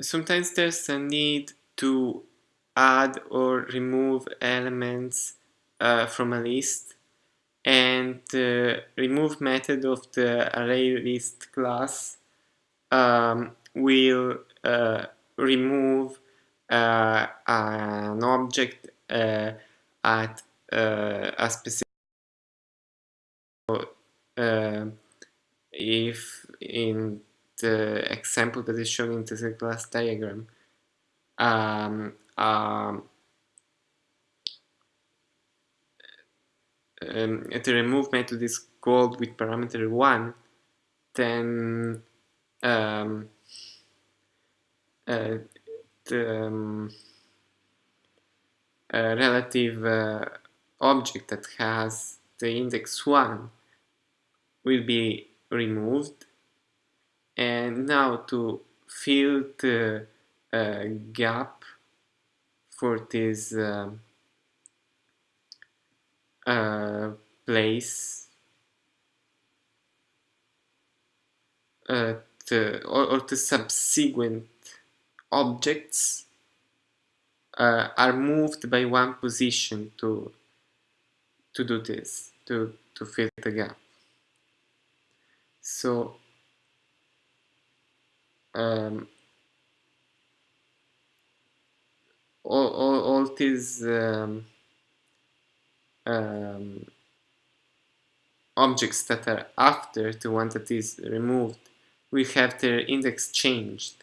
sometimes there's a need to add or remove elements uh, from a list and the remove method of the array list class um, will uh, remove uh, an object uh, at uh, a specific uh, if in the example that is shown in the class diagram um, um, um, the remove method is called with parameter 1 then um, uh, the um, relative uh, object that has the index 1 will be removed and now to fill the uh, gap for this uh, uh, place. Uh, the, or, or, the subsequent objects uh, are moved by one position to to do this to to fill the gap. So um, all, all, all these um, um, objects that are after the one that is removed will have their index changed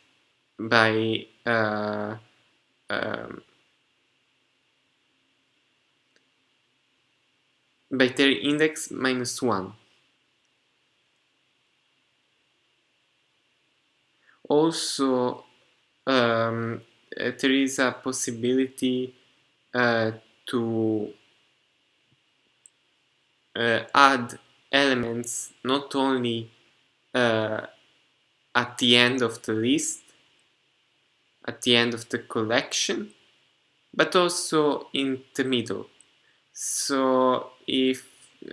by uh, um, by their index minus 1. Also, um, there is a possibility uh, to uh, add elements not only uh, at the end of the list, at the end of the collection, but also in the middle. So if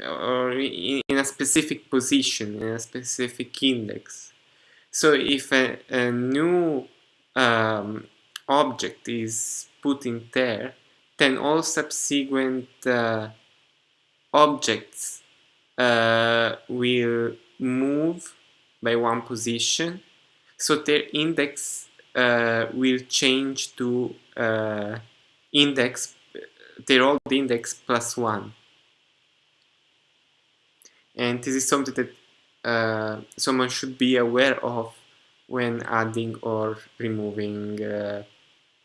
or in a specific position, in a specific index. So if a, a new um, object is put in there, then all subsequent uh, objects uh, will move by one position. So their index uh, will change to uh, index their old index plus one. And this is something that uh, someone should be aware of when adding or removing uh,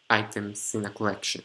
items in a collection